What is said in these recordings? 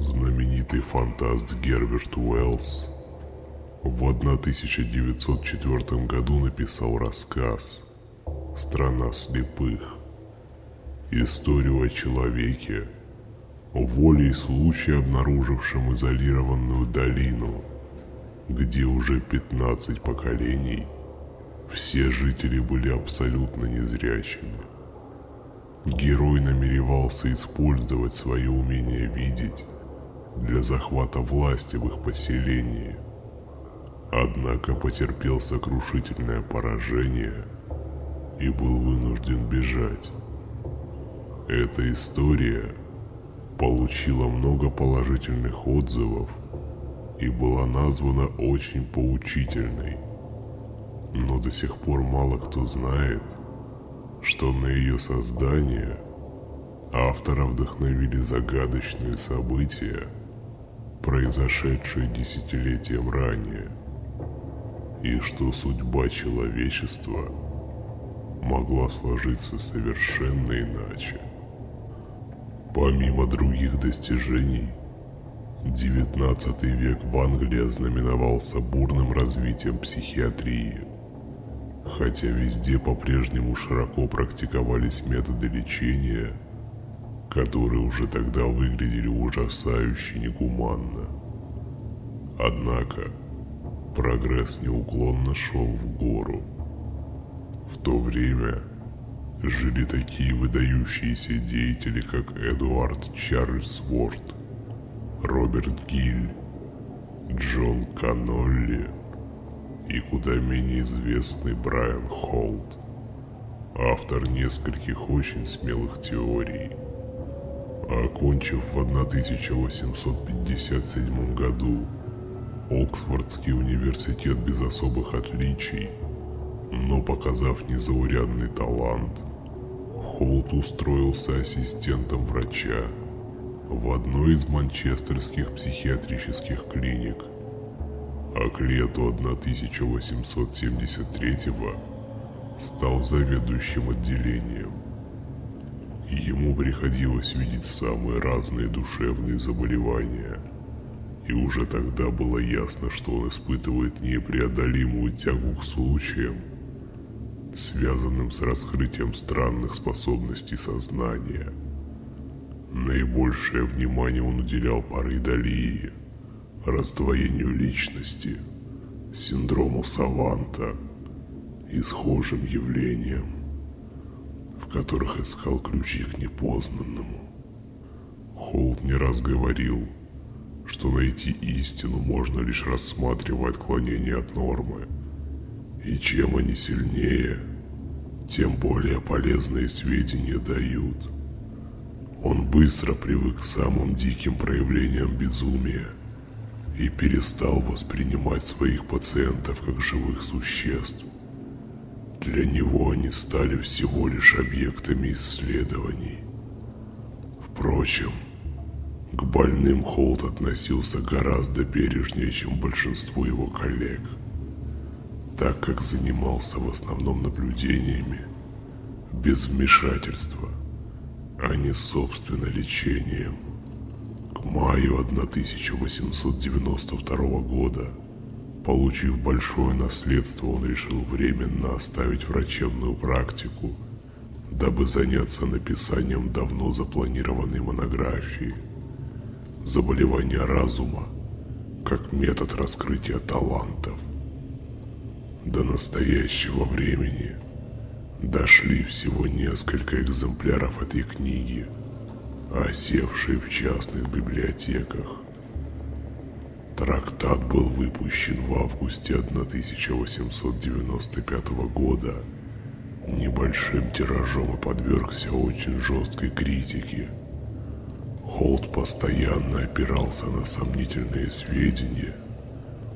Знаменитый фантаст Герберт Уэллс в 1904 году написал рассказ «Страна слепых». Историю о человеке, волей случая обнаружившем изолированную долину, где уже 15 поколений все жители были абсолютно незрячими. Герой намеревался использовать свое умение видеть для захвата власти в их поселении. Однако потерпел сокрушительное поражение и был вынужден бежать. Эта история получила много положительных отзывов и была названа очень поучительной. Но до сих пор мало кто знает, что на ее создание автора вдохновили загадочные события, произошедшие десятилетием ранее, и что судьба человечества могла сложиться совершенно иначе. Помимо других достижений, XIX век в Англии ознаменовался бурным развитием психиатрии. Хотя везде по-прежнему широко практиковались методы лечения, которые уже тогда выглядели ужасающе негуманно. Однако прогресс неуклонно шел в гору. В то время жили такие выдающиеся деятели, как Эдуард Чарльз Уорд, Роберт Гиль, Джон Канолли и куда менее известный Брайан Холт, автор нескольких очень смелых теорий. Окончив в 1857 году Оксфордский университет без особых отличий, но показав незаурядный талант – Холт устроился ассистентом врача в одной из манчестерских психиатрических клиник, а к лету 1873 стал заведующим отделением. Ему приходилось видеть самые разные душевные заболевания, и уже тогда было ясно, что он испытывает непреодолимую тягу к случаям, связанным с раскрытием странных способностей сознания. Наибольшее внимание он уделял паридолии, раздвоению личности, синдрому Саванта и схожим явлениям, в которых искал ключи к непознанному. Холт не раз говорил, что найти истину можно лишь рассматривая отклонение от нормы – и чем они сильнее, тем более полезные сведения дают. Он быстро привык к самым диким проявлениям безумия и перестал воспринимать своих пациентов как живых существ. Для него они стали всего лишь объектами исследований. Впрочем, к больным Холт относился гораздо бережнее, чем большинство его коллег – так как занимался в основном наблюдениями, без вмешательства, а не собственно лечением. К маю 1892 года, получив большое наследство, он решил временно оставить врачебную практику, дабы заняться написанием давно запланированной монографии «Заболевания разума как метод раскрытия талантов». До настоящего времени дошли всего несколько экземпляров этой книги, осевшие в частных библиотеках. Трактат был выпущен в августе 1895 года небольшим тиражом и подвергся очень жесткой критике. Холт постоянно опирался на сомнительные сведения –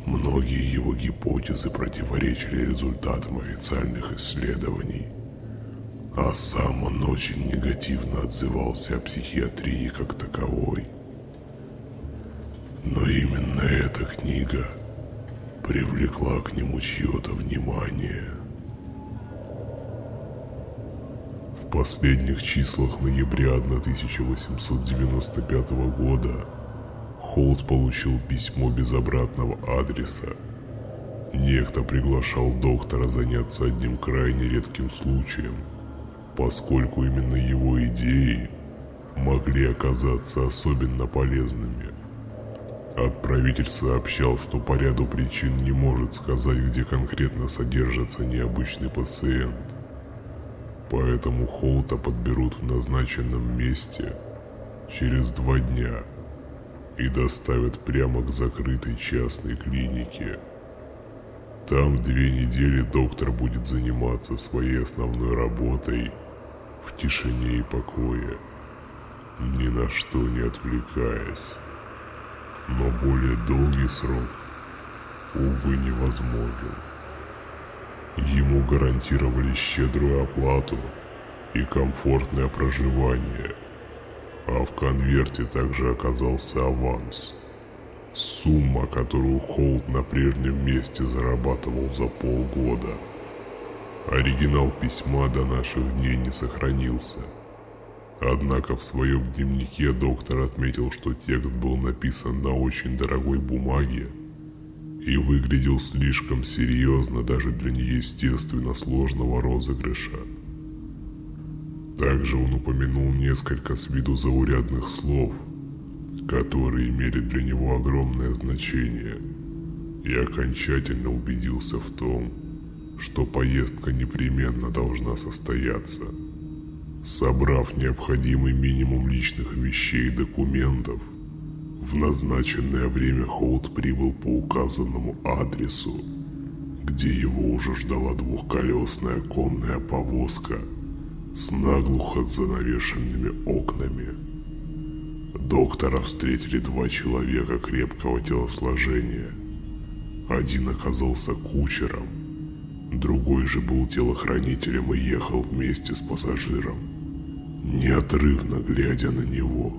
Многие его гипотезы противоречили результатам официальных исследований, а сам он очень негативно отзывался о психиатрии как таковой. Но именно эта книга привлекла к нему чье-то внимание. В последних числах ноября 1895 года Холд получил письмо без обратного адреса. Некто приглашал доктора заняться одним крайне редким случаем, поскольку именно его идеи могли оказаться особенно полезными. Отправитель сообщал, что по ряду причин не может сказать, где конкретно содержится необычный пациент. Поэтому Холта подберут в назначенном месте через два дня и доставят прямо к закрытой частной клинике. Там две недели доктор будет заниматься своей основной работой в тишине и покое, ни на что не отвлекаясь. Но более долгий срок, увы, невозможен. Ему гарантировали щедрую оплату и комфортное проживание, а в конверте также оказался аванс. Сумма, которую Холд на прежнем месте зарабатывал за полгода. Оригинал письма до наших дней не сохранился. Однако в своем дневнике доктор отметил, что текст был написан на очень дорогой бумаге и выглядел слишком серьезно даже для неестественно сложного розыгрыша. Также он упомянул несколько с виду заурядных слов, которые имели для него огромное значение, и окончательно убедился в том, что поездка непременно должна состояться. Собрав необходимый минимум личных вещей и документов, в назначенное время Холд прибыл по указанному адресу, где его уже ждала двухколесная конная повозка с наглухо занавешенными окнами. Доктора встретили два человека крепкого телосложения. Один оказался кучером, другой же был телохранителем и ехал вместе с пассажиром, неотрывно глядя на него.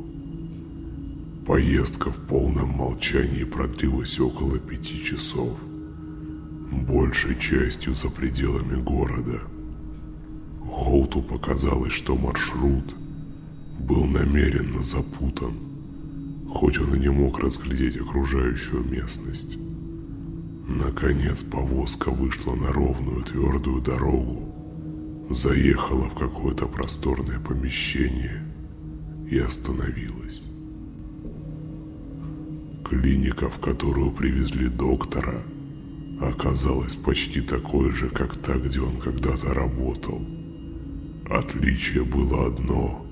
Поездка в полном молчании продлилась около пяти часов, большей частью за пределами города. Холту показалось, что маршрут был намеренно запутан, хоть он и не мог разглядеть окружающую местность. Наконец повозка вышла на ровную твердую дорогу, заехала в какое-то просторное помещение и остановилась. Клиника, в которую привезли доктора, оказалась почти такой же, как та, где он когда-то работал. Отличие было одно,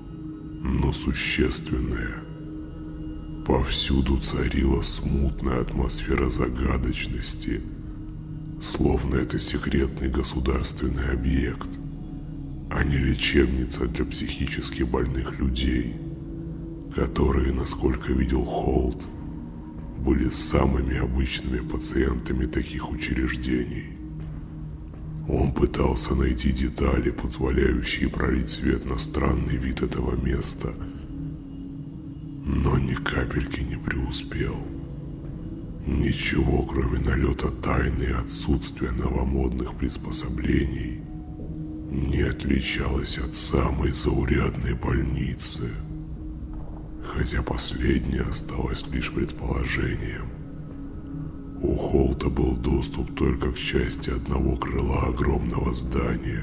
но существенное. Повсюду царила смутная атмосфера загадочности, словно это секретный государственный объект, а не лечебница для психически больных людей, которые, насколько видел Холт, были самыми обычными пациентами таких учреждений. Он пытался найти детали, позволяющие пролить свет на странный вид этого места, но ни капельки не преуспел. Ничего, кроме налета тайны и отсутствия новомодных приспособлений, не отличалось от самой заурядной больницы – хотя последнее осталось лишь предположением. У Холта был доступ только к части одного крыла огромного здания.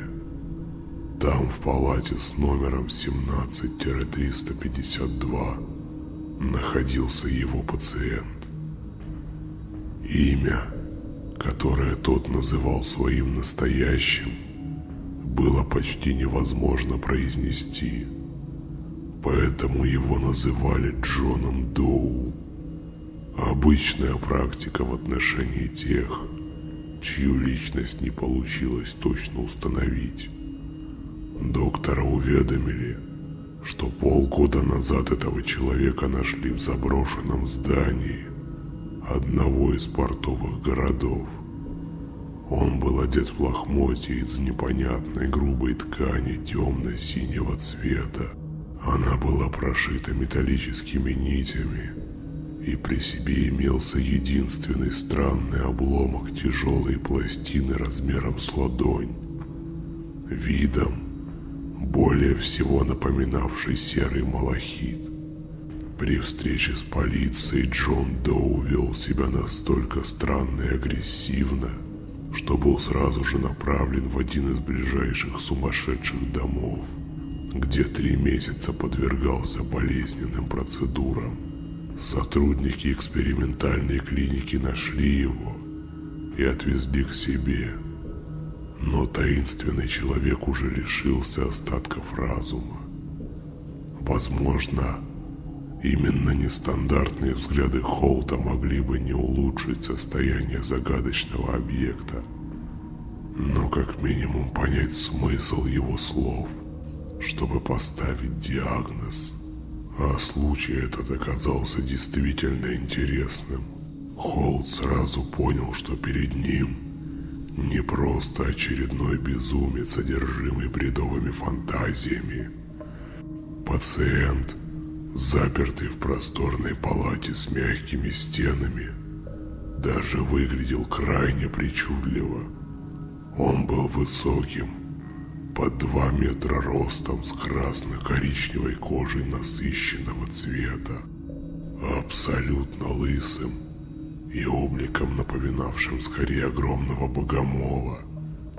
Там, в палате с номером 17-352, находился его пациент. Имя, которое тот называл своим настоящим, было почти невозможно произнести – Поэтому его называли Джоном Доу. Обычная практика в отношении тех, чью личность не получилось точно установить. Доктора уведомили, что полгода назад этого человека нашли в заброшенном здании одного из портовых городов. Он был одет в лохмотья из непонятной грубой ткани темно-синего цвета она была прошита металлическими нитями, и при себе имелся единственный странный обломок тяжелой пластины размером с ладонь, видом более всего напоминавший серый малахит. При встрече с полицией Джон Доу вел себя настолько странно и агрессивно, что был сразу же направлен в один из ближайших сумасшедших домов, где три месяца подвергался болезненным процедурам. Сотрудники экспериментальной клиники нашли его и отвезли к себе. Но таинственный человек уже лишился остатков разума. Возможно, именно нестандартные взгляды Холта могли бы не улучшить состояние загадочного объекта, но как минимум понять смысл его слов, чтобы поставить диагноз. А случай этот оказался действительно интересным. Холт сразу понял, что перед ним не просто очередной безумец, одержимый бредовыми фантазиями. Пациент, запертый в просторной палате с мягкими стенами, даже выглядел крайне причудливо. Он был высоким, под два метра ростом с красно-коричневой кожей насыщенного цвета, абсолютно лысым и обликом напоминавшим скорее огромного богомола,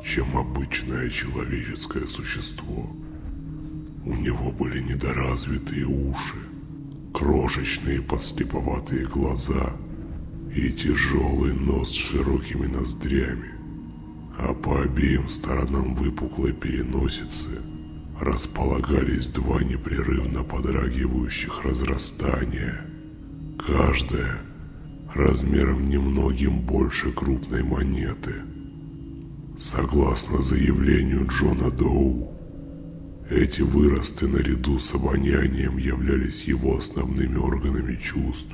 чем обычное человеческое существо. У него были недоразвитые уши, крошечные подслеповатые глаза и тяжелый нос с широкими ноздрями, а по обеим сторонам выпуклой переносицы располагались два непрерывно подрагивающих разрастания, каждое размером немногим больше крупной монеты. Согласно заявлению Джона Доу, эти выросты наряду с обонянием являлись его основными органами чувств.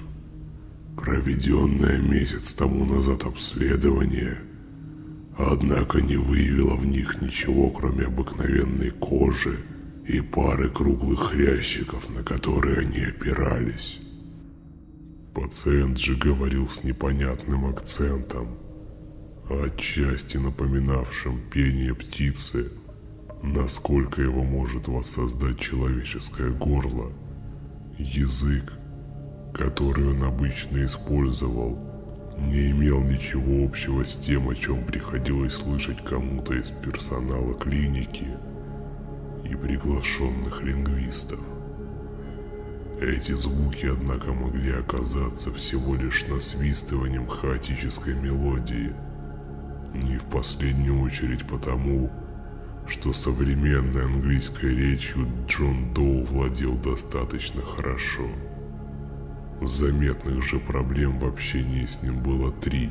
Проведенное месяц тому назад обследование, однако не выявило в них ничего, кроме обыкновенной кожи и пары круглых хрящиков, на которые они опирались. Пациент же говорил с непонятным акцентом, отчасти напоминавшим пение птицы – насколько его может воссоздать человеческое горло. Язык, который он обычно использовал, не имел ничего общего с тем, о чем приходилось слышать кому-то из персонала клиники и приглашенных лингвистов. Эти звуки, однако, могли оказаться всего лишь насвистыванием хаотической мелодии, не в последнюю очередь потому, что современной английской речью Джон Доу владел достаточно хорошо. Заметных же проблем в общении с ним было три.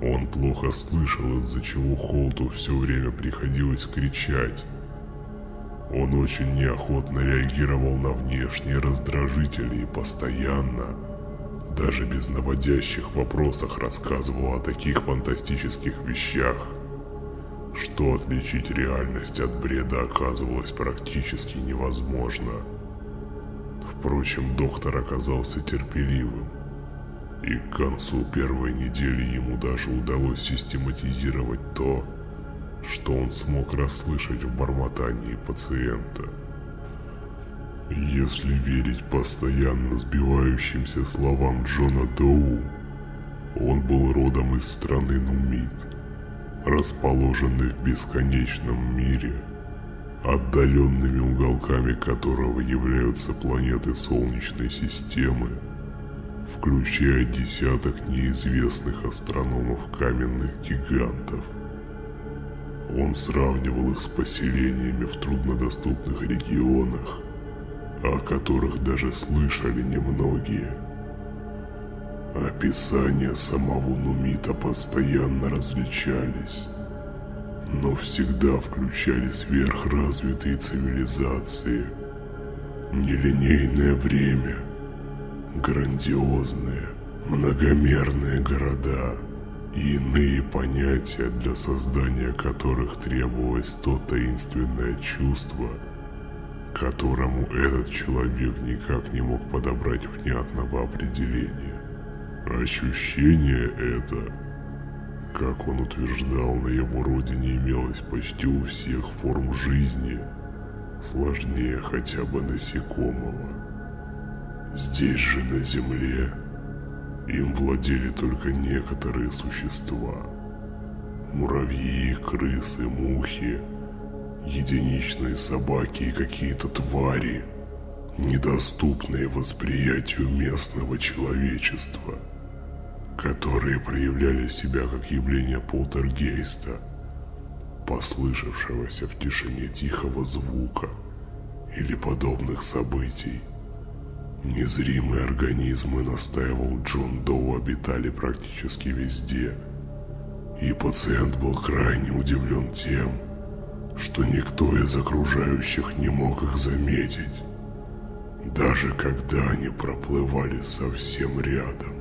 Он плохо слышал, из-за чего Холту все время приходилось кричать. Он очень неохотно реагировал на внешние раздражители и постоянно, даже без наводящих вопросах, рассказывал о таких фантастических вещах – что отличить реальность от бреда оказывалось практически невозможно. Впрочем, доктор оказался терпеливым, и к концу первой недели ему даже удалось систематизировать то, что он смог расслышать в бормотании пациента. Если верить постоянно сбивающимся словам Джона Доу, он был родом из страны Нумит – расположенный в бесконечном мире, отдаленными уголками которого являются планеты Солнечной системы, включая десяток неизвестных астрономов каменных гигантов. Он сравнивал их с поселениями в труднодоступных регионах, о которых даже слышали немногие – Описания самого Нумита постоянно различались, но всегда включали сверхразвитые цивилизации, нелинейное время, грандиозные, многомерные города и иные понятия, для создания которых требовалось то таинственное чувство, которому этот человек никак не мог подобрать внятного определения. Ощущение это, как он утверждал, на его родине имелось почти у всех форм жизни, сложнее хотя бы насекомого. Здесь же на Земле им владели только некоторые существа. Муравьи, крысы, мухи, единичные собаки и какие-то твари, недоступные восприятию местного человечества, которые проявляли себя как явление полтергейста, послышавшегося в тишине тихого звука или подобных событий. Незримые организмы, настаивал Джон Доу, обитали практически везде. И пациент был крайне удивлен тем, что никто из окружающих не мог их заметить, даже когда они проплывали совсем рядом.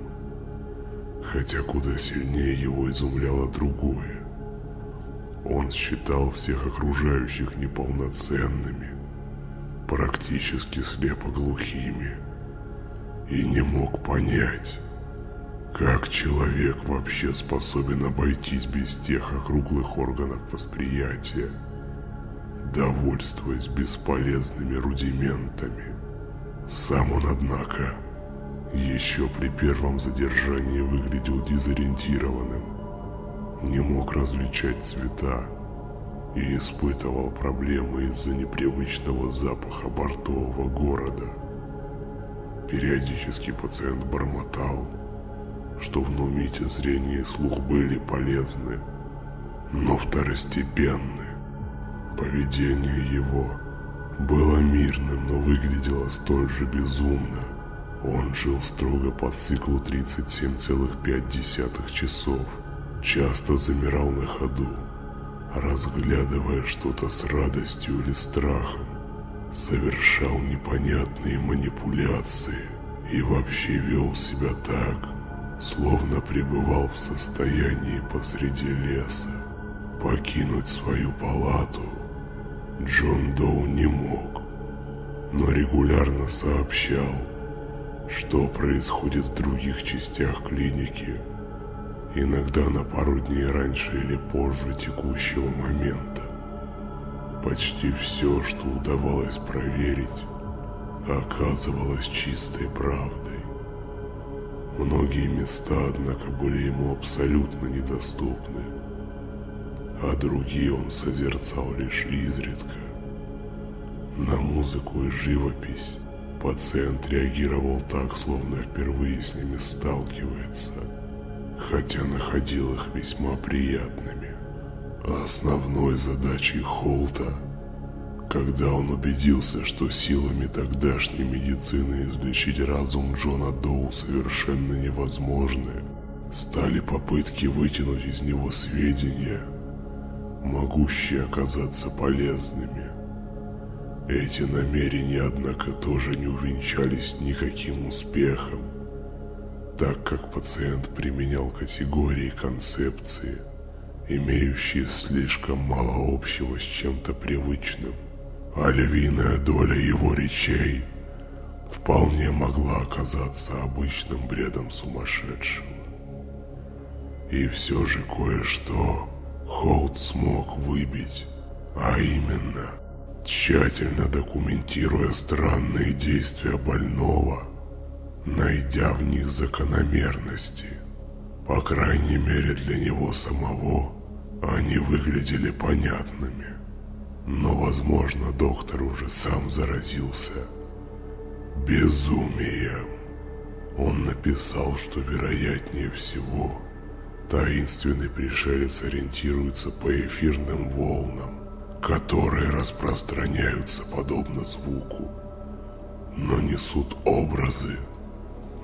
Хотя куда сильнее его изумляло другое. Он считал всех окружающих неполноценными, практически слепоглухими и не мог понять, как человек вообще способен обойтись без тех округлых органов восприятия, довольствуясь бесполезными рудиментами. Сам он, однако, еще при первом задержании выглядел дезориентированным, не мог различать цвета и испытывал проблемы из-за непривычного запаха бортового города – Периодически пациент бормотал, что в Нумите зрение и слух были полезны, но второстепенны. Поведение его было мирным, но выглядело столь же безумно. Он жил строго по циклу 37,5 часов, часто замирал на ходу, разглядывая что-то с радостью или страхом совершал непонятные манипуляции и вообще вел себя так, словно пребывал в состоянии посреди леса. Покинуть свою палату Джон Доу не мог, но регулярно сообщал, что происходит в других частях клиники, иногда на пару дней раньше или позже текущего момента. Почти все, что удавалось проверить, оказывалось чистой правдой. Многие места, однако, были ему абсолютно недоступны, а другие он созерцал лишь изредка. На музыку и живопись пациент реагировал так, словно впервые с ними сталкивается, хотя находил их весьма приятными. Основной задачей Холта, когда он убедился, что силами тогдашней медицины излечить разум Джона Доу совершенно невозможно, стали попытки вытянуть из него сведения, могущие оказаться полезными. Эти намерения, однако, тоже не увенчались никаким успехом, так как пациент применял категории концепции – имеющие слишком мало общего с чем-то привычным, а львиная доля его речей вполне могла оказаться обычным бредом сумасшедшего. И все же кое-что Холт смог выбить, а именно, тщательно документируя странные действия больного, найдя в них закономерности, по крайней мере для него самого, они выглядели понятными. Но, возможно, доктор уже сам заразился безумием. Он написал, что вероятнее всего таинственный пришелец ориентируется по эфирным волнам, которые распространяются подобно звуку, но несут образы,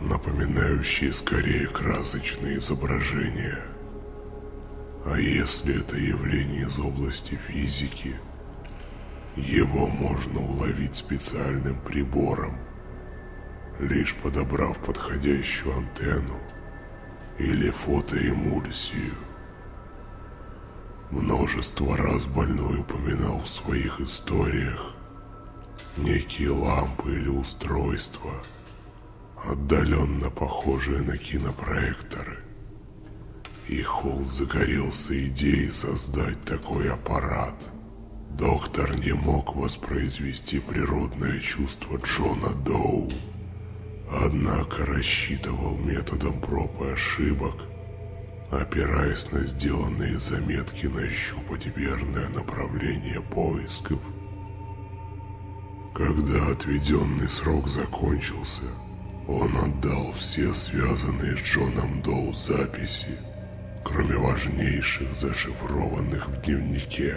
напоминающие скорее красочные изображения – а если это явление из области физики, его можно уловить специальным прибором, лишь подобрав подходящую антенну или фотоэмульсию. Множество раз больной упоминал в своих историях некие лампы или устройства, отдаленно похожие на кинопроекторы. И Холл загорелся идеей создать такой аппарат. Доктор не мог воспроизвести природное чувство Джона Доу, Однако рассчитывал методом проб и ошибок, опираясь на сделанные заметки нащупать верное направление поисков. Когда отведенный срок закончился, он отдал все связанные с Джоном Доу записи, кроме важнейших зашифрованных в дневнике.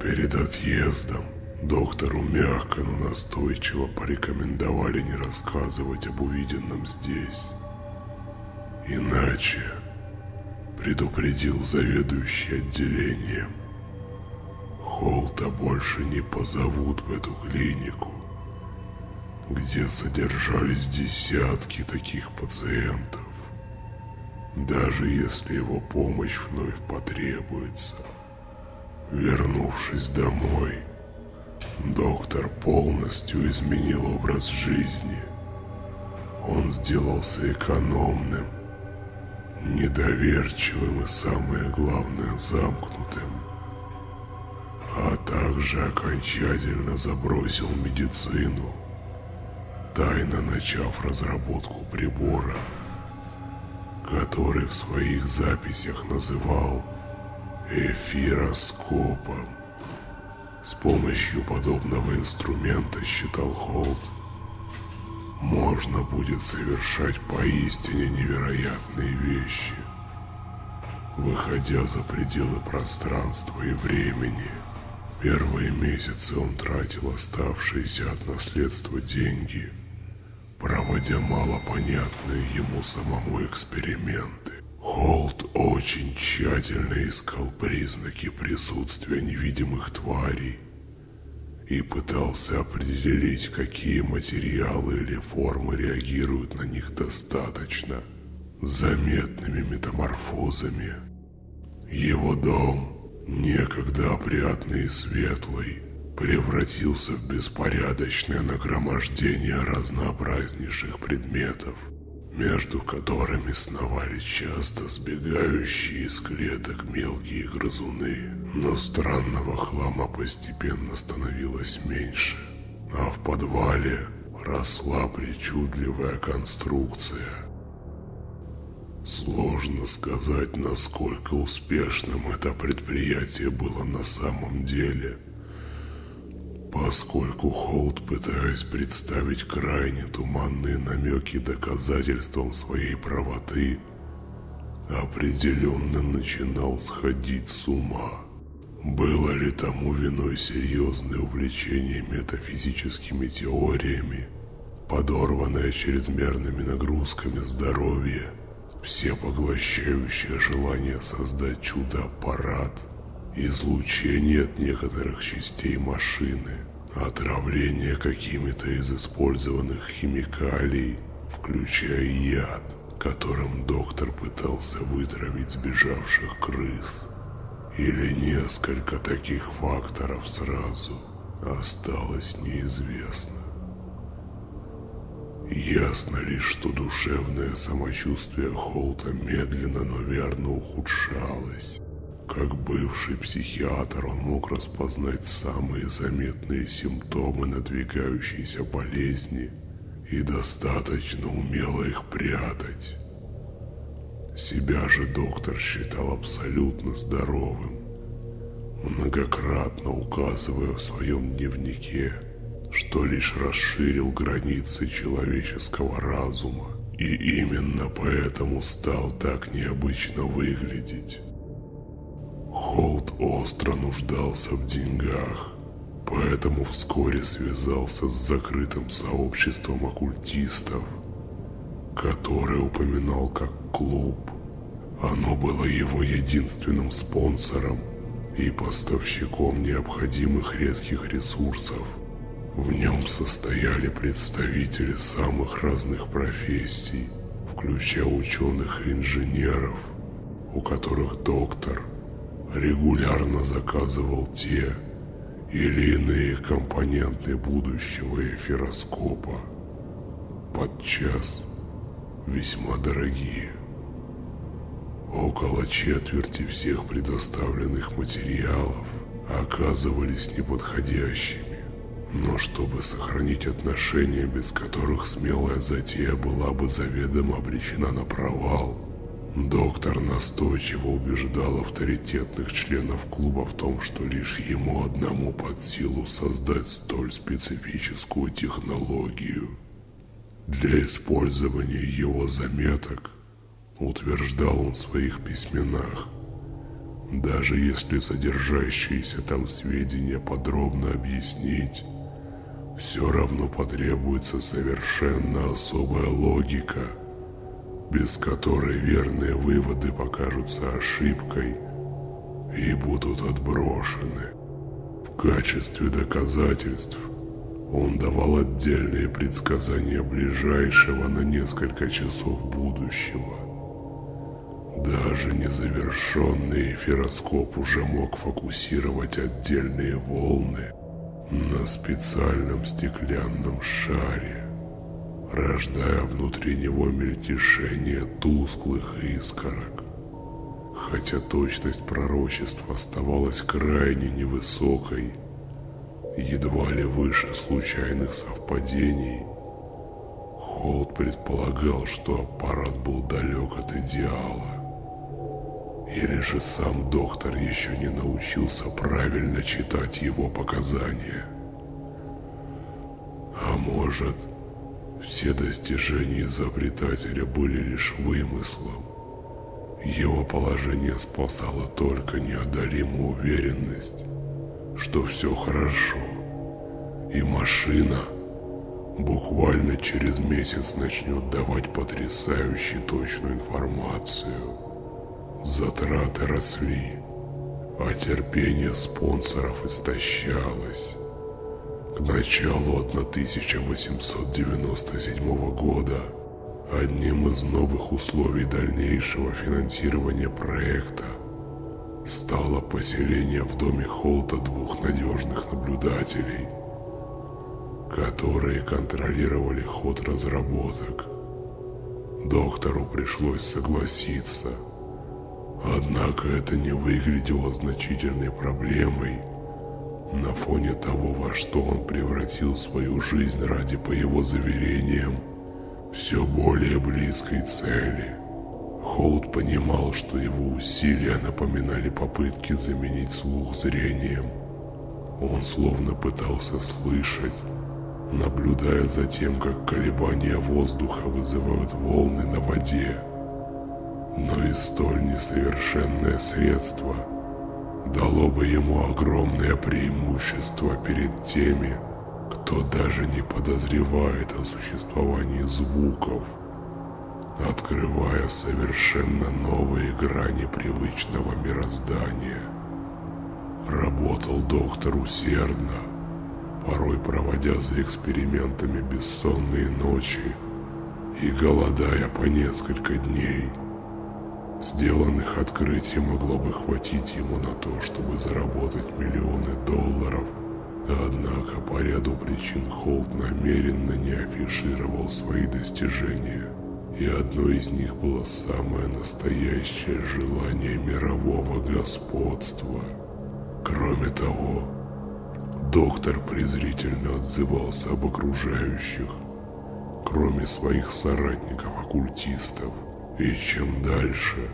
Перед отъездом доктору мягко, но настойчиво порекомендовали не рассказывать об увиденном здесь. Иначе, предупредил заведующий отделением, Холта больше не позовут в эту клинику где содержались десятки таких пациентов. Даже если его помощь вновь потребуется. Вернувшись домой, доктор полностью изменил образ жизни. Он сделался экономным, недоверчивым и, самое главное, замкнутым. А также окончательно забросил медицину – тайно начав разработку прибора, который в своих записях называл эфироскопом. С помощью подобного инструмента, считал Холт, можно будет совершать поистине невероятные вещи, выходя за пределы пространства и времени. Первые месяцы он тратил оставшиеся от наследства деньги – проводя малопонятные ему самому эксперименты. Холт очень тщательно искал признаки присутствия невидимых тварей и пытался определить, какие материалы или формы реагируют на них достаточно заметными метаморфозами. Его дом, некогда опрятный и светлый, превратился в беспорядочное нагромождение разнообразнейших предметов, между которыми сновали часто сбегающие из клеток мелкие грызуны. Но странного хлама постепенно становилось меньше, а в подвале росла причудливая конструкция. Сложно сказать, насколько успешным это предприятие было на самом деле – Поскольку Холд, пытаясь представить крайне туманные намеки доказательством своей правоты, определенно начинал сходить с ума. Было ли тому виной серьезное увлечение метафизическими теориями, подорванное чрезмерными нагрузками здоровья, всепоглощающее желание создать чудо-аппарат – излучение от некоторых частей машины, отравление какими-то из использованных химикалий, включая яд, которым доктор пытался вытравить сбежавших крыс. Или несколько таких факторов сразу осталось неизвестно. Ясно лишь, что душевное самочувствие Холта медленно, но верно ухудшалось. Как бывший психиатр он мог распознать самые заметные симптомы надвигающейся болезни и достаточно умело их прятать. Себя же доктор считал абсолютно здоровым, многократно указывая в своем дневнике, что лишь расширил границы человеческого разума и именно поэтому стал так необычно выглядеть. Холт остро нуждался в деньгах, поэтому вскоре связался с закрытым сообществом оккультистов, которое упоминал как клуб. Оно было его единственным спонсором и поставщиком необходимых редких ресурсов. В нем состояли представители самых разных профессий, включая ученых и инженеров, у которых доктор – регулярно заказывал те или иные компоненты будущего эфироскопа, подчас весьма дорогие. Около четверти всех предоставленных материалов оказывались неподходящими, Но чтобы сохранить отношения, без которых смелая затея была бы заведомо обречена на провал, доктор настойчиво убеждал авторитетных членов клуба в том, что лишь ему одному под силу создать столь специфическую технологию. Для использования его заметок, утверждал он в своих письменах, даже если содержащиеся там сведения подробно объяснить, все равно потребуется совершенно особая логика, без которой верные выводы покажутся ошибкой и будут отброшены. В качестве доказательств он давал отдельные предсказания ближайшего на несколько часов будущего. Даже незавершенный эфироскоп уже мог фокусировать отдельные волны на специальном стеклянном шаре, рождая внутри него мельтешение тусклых искорок. Хотя точность пророчества оставалась крайне невысокой, едва ли выше случайных совпадений, Холд предполагал, что аппарат был далек от идеала. Или же сам доктор еще не научился правильно читать его показания. А может, все достижения изобретателя были лишь вымыслом. Его положение спасало только неодолимая уверенность, что все хорошо, и машина буквально через месяц начнет давать потрясающе точную информацию. Затраты росли, а терпение спонсоров истощалось. К началу 1897 года. Одним из новых условий дальнейшего финансирования проекта стало поселение в доме Холта двух надежных наблюдателей, которые контролировали ход разработок. Доктору пришлось согласиться – Однако это не выглядело значительной проблемой на фоне того, во что он превратил свою жизнь ради, по его заверениям, все более близкой цели. Холд понимал, что его усилия напоминали попытки заменить слух зрением. Он словно пытался слышать, наблюдая за тем, как колебания воздуха вызывают волны на воде но и столь несовершенное средство дало бы ему огромное преимущество перед теми, кто даже не подозревает о существовании звуков, открывая совершенно новые грани привычного мироздания. Работал доктор усердно, порой проводя за экспериментами бессонные ночи и голодая по несколько дней – Сделанных открытий могло бы хватить ему на то, чтобы заработать миллионы долларов. Однако по ряду причин Холт намеренно не афишировал свои достижения. И одно из них было самое настоящее желание мирового господства. Кроме того, доктор презрительно отзывался об окружающих, кроме своих соратников-оккультистов – и чем дальше,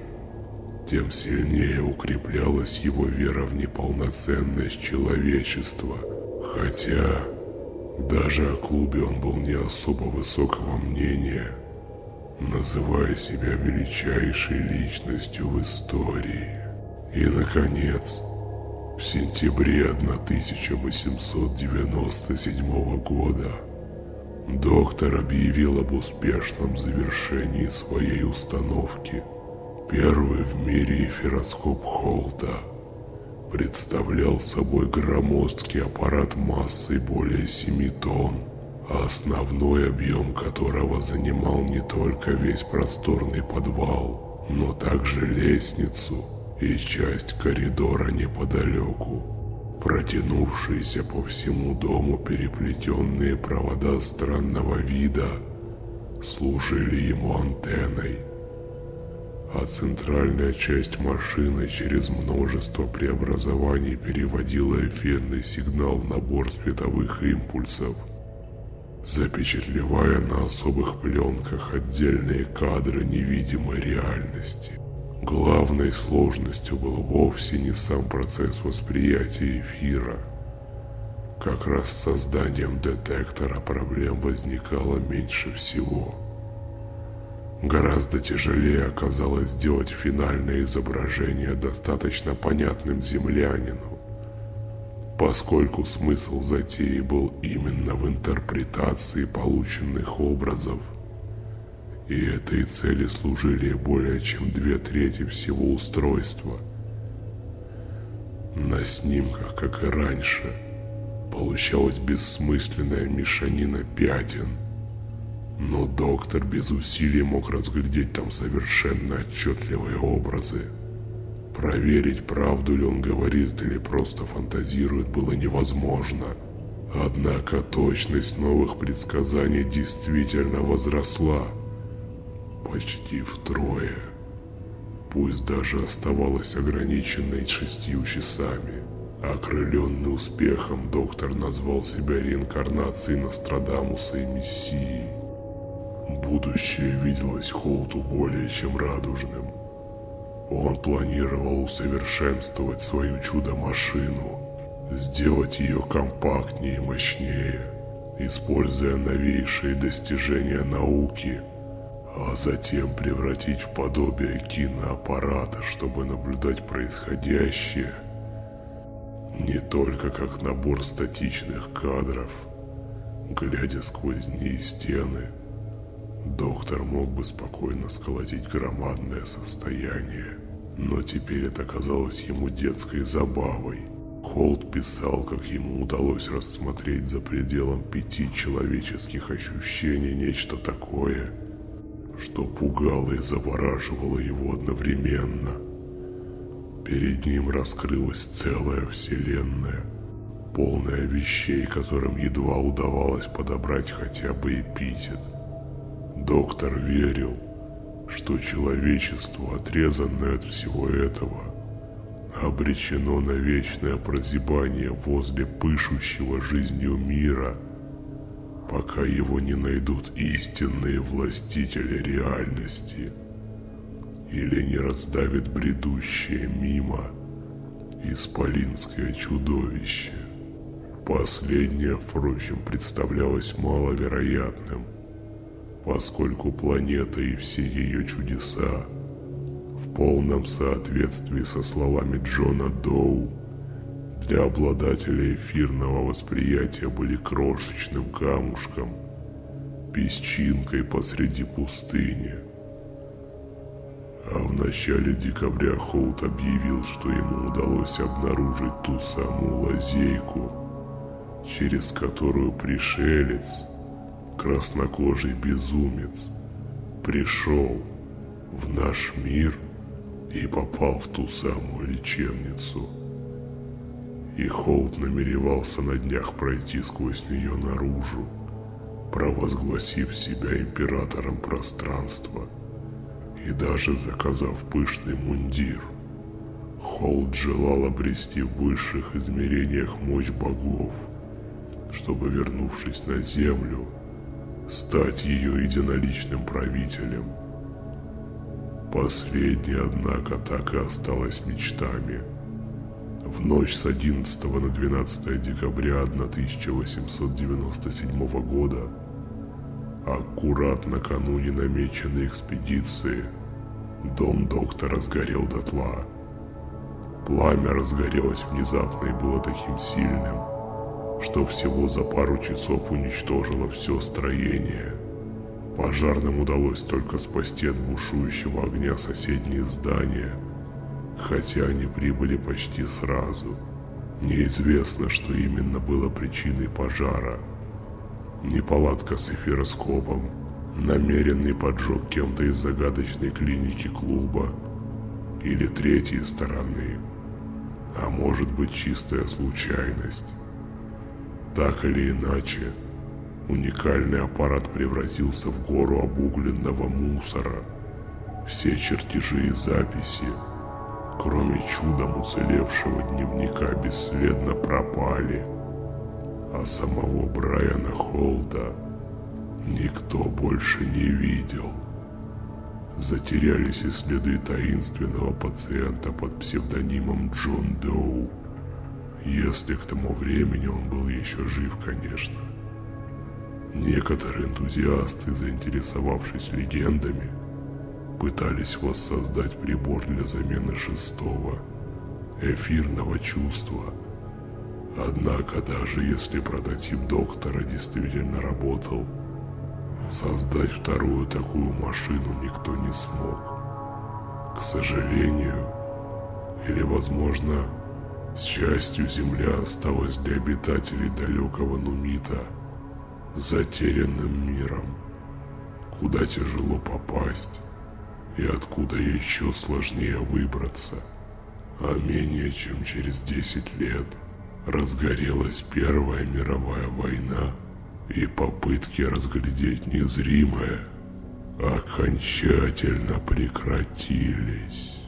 тем сильнее укреплялась его вера в неполноценность человечества. Хотя даже о клубе он был не особо высокого мнения, называя себя величайшей личностью в истории. И, наконец, в сентябре 1897 года Доктор объявил об успешном завершении своей установки. Первый в мире эфироскоп Холта представлял собой громоздкий аппарат массой более 7 тонн, основной объем которого занимал не только весь просторный подвал, но также лестницу и часть коридора неподалеку протянувшиеся по всему дому переплетенные провода странного вида служили ему антенной. а центральная часть машины через множество преобразований переводила эфирный сигнал в набор световых импульсов, запечатлевая на особых пленках отдельные кадры невидимой реальности. Главной сложностью был вовсе не сам процесс восприятия эфира. Как раз с созданием детектора проблем возникало меньше всего – Гораздо тяжелее оказалось сделать финальное изображение достаточно понятным землянину, поскольку смысл затеи был именно в интерпретации полученных образов. И этой цели служили более чем две трети всего устройства. На снимках, как и раньше, получалась бессмысленная мешанина пятен – но доктор без усилий мог разглядеть там совершенно отчетливые образы. Проверить, правду ли он говорит или просто фантазирует, было невозможно. Однако точность новых предсказаний действительно возросла. Почти втрое. Пусть даже оставалась ограниченной шестью часами. Окрыленный успехом, доктор назвал себя реинкарнацией Нострадамуса и Мессией. Будущее виделось Холту более чем радужным. Он планировал усовершенствовать свою чудо-машину, сделать ее компактнее и мощнее, используя новейшие достижения науки, а затем превратить в подобие киноаппарата, чтобы наблюдать происходящее не только как набор статичных кадров, глядя сквозь дни стены – Доктор мог бы спокойно сколотить громадное состояние, но теперь это казалось ему детской забавой. Холд писал, как ему удалось рассмотреть за пределом пяти человеческих ощущений нечто такое, что пугало и завораживало его одновременно. Перед ним раскрылась целая вселенная, полная вещей, которым едва удавалось подобрать хотя бы эпитет – Доктор верил, что человечество, отрезанное от всего этого, обречено на вечное прозябание возле пышущего жизнью мира, пока его не найдут истинные властители реальности или не раздавит бредущее мимо исполинское чудовище. Последнее, впрочем, представлялось маловероятным – поскольку планета и все ее чудеса в полном соответствии со словами Джона Доу для обладателя эфирного восприятия были крошечным камушком, песчинкой посреди пустыни. А в начале декабря Холт объявил, что ему удалось обнаружить ту самую лазейку, через которую пришелец – краснокожий безумец пришел в наш мир и попал в ту самую лечебницу. И Холд намеревался на днях пройти сквозь нее наружу, провозгласив себя императором пространства и даже заказав пышный мундир. Холд желал обрести в высших измерениях мощь богов, чтобы, вернувшись на землю, стать ее единоличным правителем. Последнее, однако, так и осталось мечтами. В ночь с 11 на 12 декабря 1897 года, аккурат накануне намеченной экспедиции, дом доктора сгорел дотла. Пламя разгорелось внезапно и было таким сильным, что всего за пару часов уничтожило все строение. Пожарным удалось только спасти от бушующего огня соседние здания, хотя они прибыли почти сразу. Неизвестно, что именно было причиной пожара. Неполадка с эфироскопом, намеренный поджог кем-то из загадочной клиники клуба или третьей стороны, а может быть чистая случайность. Так или иначе, уникальный аппарат превратился в гору обугленного мусора, Все чертежи и записи, кроме чудом уцелевшего дневника, бесследно пропали, а самого Брайана Холда никто больше не видел. Затерялись и следы таинственного пациента под псевдонимом Джон Доу, если к тому времени он был еще жив, конечно. Некоторые энтузиасты, заинтересовавшись легендами, пытались воссоздать прибор для замены шестого, эфирного чувства. Однако даже если прототип доктора действительно работал, создать вторую такую машину никто не смог. К сожалению, или возможно, с частью Земля осталась для обитателей далекого Нумита – затерянным миром, куда тяжело попасть и откуда еще сложнее выбраться. А менее чем через 10 лет разгорелась Первая мировая война, и попытки разглядеть незримое окончательно прекратились.